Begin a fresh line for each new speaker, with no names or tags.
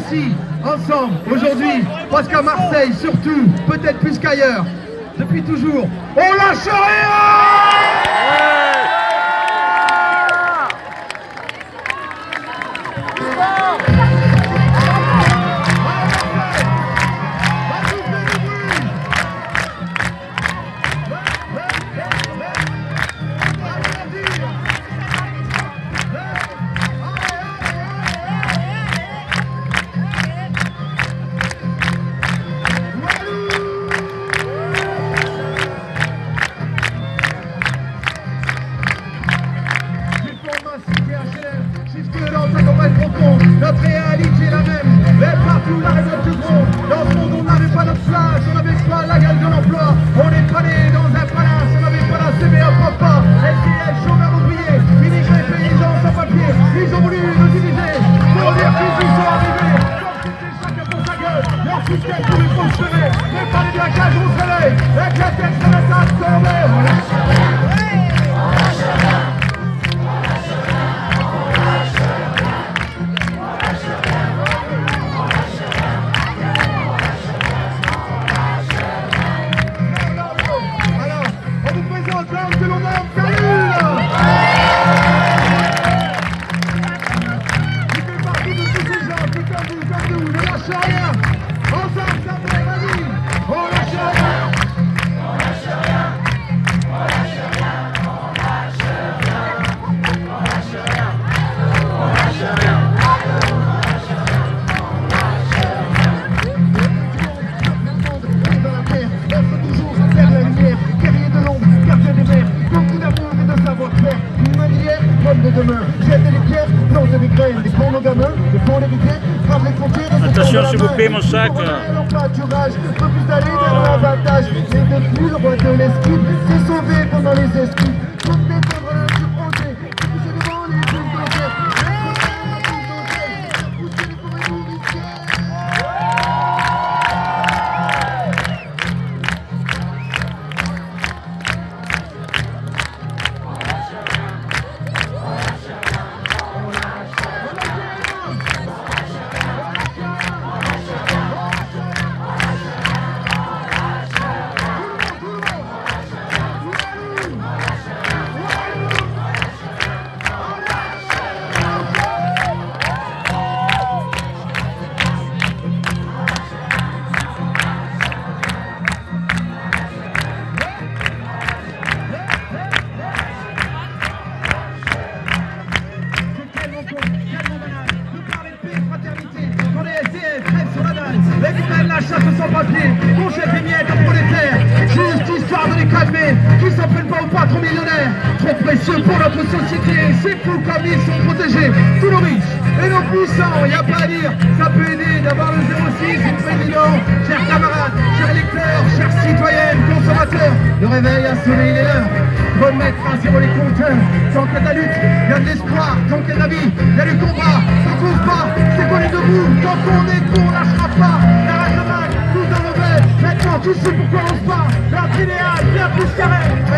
ici, ensemble, aujourd'hui, parce qu'à Marseille, surtout, peut-être plus qu'ailleurs, depuis toujours, on lâche rien de demain, les pierres, des graines, des ponts nos gamins, des ponts frappe les frontières et
Attention, s'il vous plaît, mon sac.
Plus vers l'avantage, le roi de l'esquive, s'est sauvé pendant les esquives, chasse sans papier Mon chef est miettes Juste histoire de les calmer Qui s'en prennent pas aux patrons millionnaires. Trop précieux pour notre société C'est fou comme ils sont protégés. Tous nos riches et nos puissants y a pas à dire Ça peut aider d'avoir le 06 du président Chers camarades, chers lecteurs, chers citoyennes, consommateurs Le réveil a sonné, il est l'heure. Remettre à zéro les compteurs Tant qu'il y a de la lutte, il y a de l'espoir. Tant qu'il y a de la vie, il y a du combat. On trouve pas, c'est qu'on est debout. Tant qu'on est pas La tous sais pourquoi on se bat. L'art idéal, bien plus carré